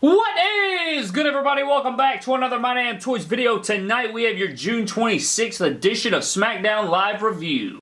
What is good everybody? Welcome back to another My Damn Toys video. Tonight we have your June 26th edition of SmackDown Live Review.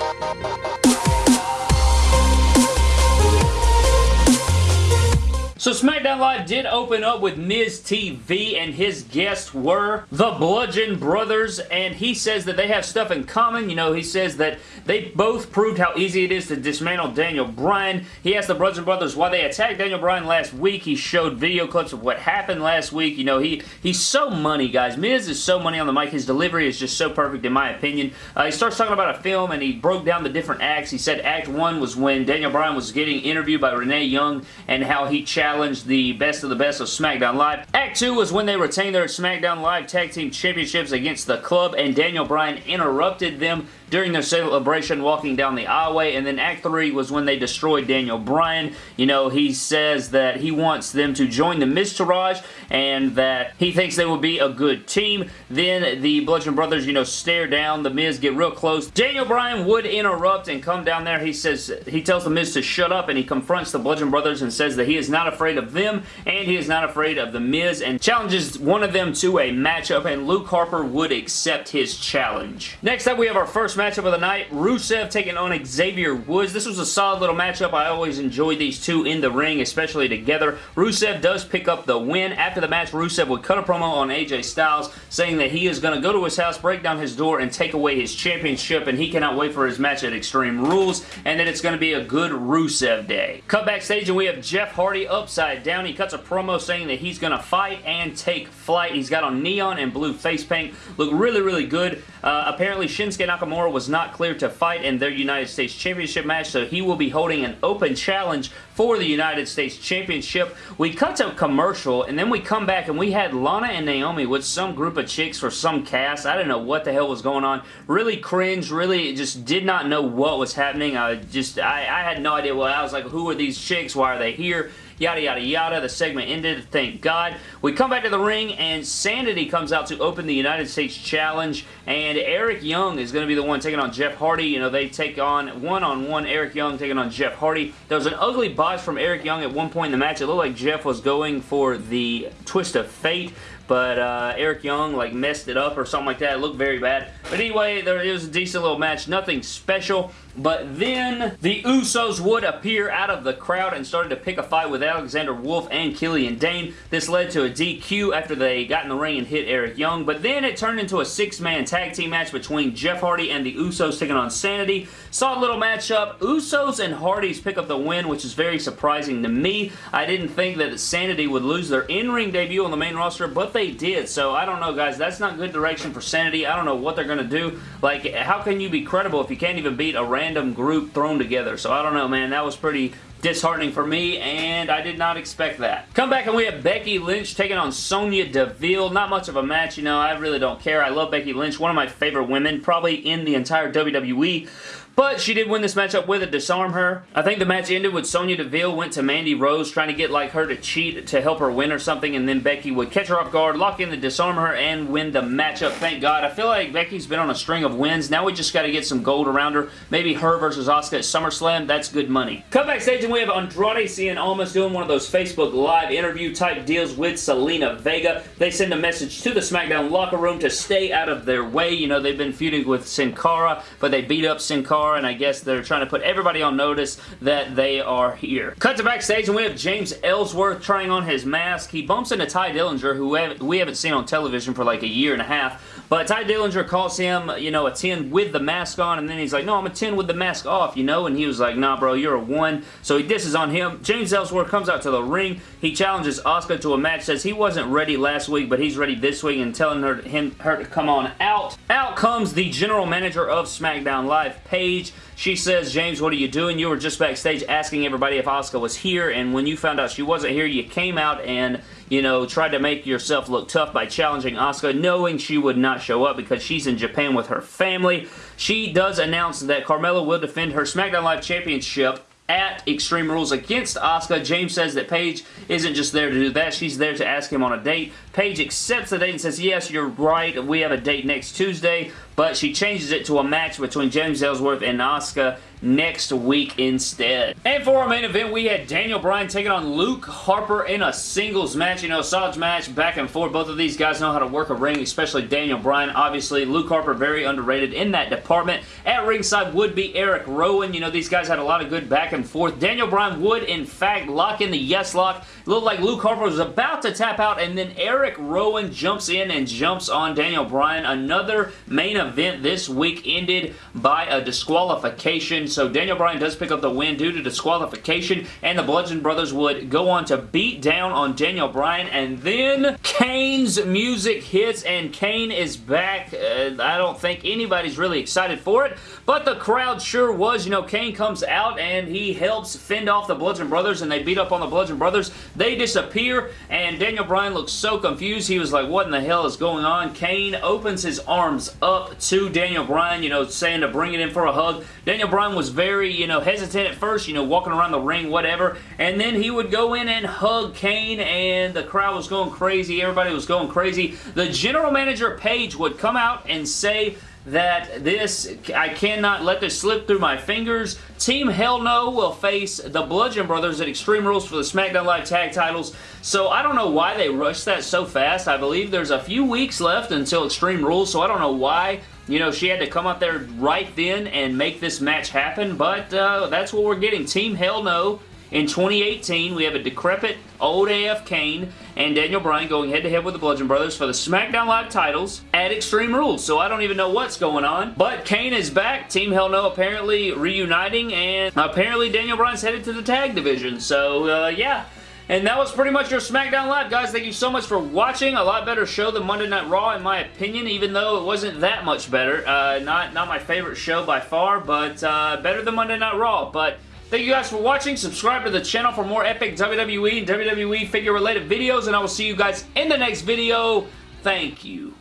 So SmackDown Live did open up with Miz TV and his guests were the Bludgeon Brothers and he says that they have stuff in common. You know, he says that they both proved how easy it is to dismantle Daniel Bryan. He asked the Bludgeon Brothers why they attacked Daniel Bryan last week. He showed video clips of what happened last week. You know, he he's so money, guys. Miz is so money on the mic. His delivery is just so perfect in my opinion. Uh, he starts talking about a film and he broke down the different acts. He said Act 1 was when Daniel Bryan was getting interviewed by Renee Young and how he challenged the best of the best of SmackDown Live. Act 2 was when they retained their SmackDown Live Tag Team Championships against The Club and Daniel Bryan interrupted them during their celebration walking down the aisleway and then Act 3 was when they destroyed Daniel Bryan. You know, he says that he wants them to join the Miztourage and that he thinks they will be a good team. Then the Bludgeon Brothers, you know, stare down the Miz, get real close. Daniel Bryan would interrupt and come down there. He says, he tells the Miz to shut up and he confronts the Bludgeon Brothers and says that he is not afraid of them and he is not afraid of the Miz and challenges one of them to a matchup and Luke Harper would accept his challenge. Next up we have our first matchup of the night. Rusev taking on Xavier Woods. This was a solid little matchup. I always enjoy these two in the ring, especially together. Rusev does pick up the win. After the match, Rusev would cut a promo on AJ Styles saying that he is going to go to his house, break down his door, and take away his championship, and he cannot wait for his match at Extreme Rules, and that it's going to be a good Rusev day. Cut backstage, and we have Jeff Hardy upside down. He cuts a promo saying that he's going to fight and take flight. He's got on neon and blue face paint. Look really, really good. Uh, apparently, Shinsuke Nakamura was not cleared to fight in their United States Championship match, so he will be holding an open challenge for the United States Championship. We cut to a commercial, and then we come back, and we had Lana and Naomi with some group of chicks for some cast. I don't know what the hell was going on. Really cringe, really just did not know what was happening. I just, I, I had no idea what, I was like, who are these chicks? Why are they here? Yada yada yada. The segment ended, thank God. We come back to the ring and Sanity comes out to open the United States Challenge and Eric Young is going to be the one taking on Jeff Hardy. You know, they take on one-on-one -on -one Eric Young taking on Jeff Hardy. There was an ugly botch from Eric Young at one point in the match. It looked like Jeff was going for the twist of fate but uh, Eric Young like messed it up or something like that. It looked very bad. But anyway, there was a decent little match. Nothing special. But then the Usos would appear out of the crowd and started to pick a fight with Alexander Wolfe and Killian Dain. This led to a DQ after they got in the ring and hit Eric Young. But then it turned into a six-man tag team match between Jeff Hardy and the Usos taking on Sanity. Solid little matchup. Usos and Hardys pick up the win, which is very surprising to me. I didn't think that Sanity would lose their in-ring debut on the main roster, but they did. So I don't know, guys. That's not good direction for Sanity. I don't know what they're going to do. Like, how can you be credible if you can't even beat a random group thrown together? So I don't know, man. That was pretty disheartening for me, and I did not expect that. Come back and we have Becky Lynch taking on Sonya Deville. Not much of a match, you know. I really don't care. I love Becky Lynch. One of my favorite women, probably in the entire WWE. But she did win this matchup with a Dis-arm-her. I think the match ended with Sonya Deville went to Mandy Rose trying to get like her to cheat to help her win or something and then Becky would catch her off guard, lock in the Dis-arm-her, and win the matchup. Thank God. I feel like Becky's been on a string of wins. Now we just got to get some gold around her. Maybe her versus Asuka at SummerSlam. That's good money. Come backstage we have Andrade Cien Almas doing one of those Facebook Live interview type deals with Zelina Vega. They send a message to the SmackDown locker room to stay out of their way. You know, they've been feuding with Sin Cara, but they beat up Sin Cara and I guess they're trying to put everybody on notice that they are here. Cut to backstage and we have James Ellsworth trying on his mask. He bumps into Tye Dillinger who we haven't seen on television for like a year and a half but Tye Dillinger calls him, you know, a 10 with the mask on, and then he's like, no, I'm a 10 with the mask off, you know, and he was like, nah, bro, you're a 1. So he disses on him. James Ellsworth comes out to the ring. He challenges Asuka to a match, says he wasn't ready last week, but he's ready this week, and telling her, him, her to come on out. Out comes the general manager of SmackDown Live, Paige. She says, James, what are you doing? You were just backstage asking everybody if Asuka was here, and when you found out she wasn't here, you came out and, you know, tried to make yourself look tough by challenging Asuka, knowing she would not show up because she's in Japan with her family. She does announce that Carmella will defend her SmackDown Live Championship at Extreme Rules against Asuka. James says that Paige isn't just there to do that. She's there to ask him on a date. Paige accepts the date and says, yes, you're right. We have a date next Tuesday. But she changes it to a match between James Ellsworth and Asuka next week instead. And for our main event, we had Daniel Bryan taking on Luke Harper in a singles match. You know, solid match, back and forth. Both of these guys know how to work a ring, especially Daniel Bryan. Obviously, Luke Harper very underrated in that department. At ringside would be Eric Rowan. You know, these guys had a lot of good back and forth. Daniel Bryan would, in fact, lock in the yes lock. Looked like Luke Harper was about to tap out, and then Eric Rowan jumps in and jumps on Daniel Bryan. Another main event this week ended by a disqualification. So Daniel Bryan does pick up the win due to disqualification, and the Bludgeon Brothers would go on to beat down on Daniel Bryan, and then Kane's music hits, and Kane is back. Uh, I don't think anybody's really excited for it, but the crowd sure was. You know, Kane comes out, and he helps fend off the Bludgeon Brothers, and they beat up on the Bludgeon Brothers. They disappear, and Daniel Bryan looks so confused. He was like, what in the hell is going on? Kane opens his arms up to Daniel Bryan, you know, saying to bring it in for a hug. Daniel Bryan was very, you know, hesitant at first, you know, walking around the ring, whatever, and then he would go in and hug Kane, and the crowd was going crazy. Everybody was going crazy. The general manager, Paige, would come out and say that this, I cannot let this slip through my fingers. Team Hell No will face the Bludgeon Brothers at Extreme Rules for the SmackDown Live tag titles. So I don't know why they rushed that so fast. I believe there's a few weeks left until Extreme Rules, so I don't know why you know, she had to come out there right then and make this match happen, but uh, that's what we're getting. Team Hell No in 2018, we have a decrepit old AF Kane and Daniel Bryan going head-to-head -head with the Bludgeon Brothers for the SmackDown Live titles at Extreme Rules. So I don't even know what's going on. But Kane is back. Team Hell No apparently reuniting and apparently Daniel Bryan's headed to the tag division. So uh, yeah. And that was pretty much your SmackDown Live, guys. Thank you so much for watching. A lot better show than Monday Night Raw, in my opinion, even though it wasn't that much better. Uh, not, not my favorite show by far, but uh, better than Monday Night Raw. But Thank you guys for watching. Subscribe to the channel for more epic WWE and WWE figure related videos, and I will see you guys in the next video. Thank you.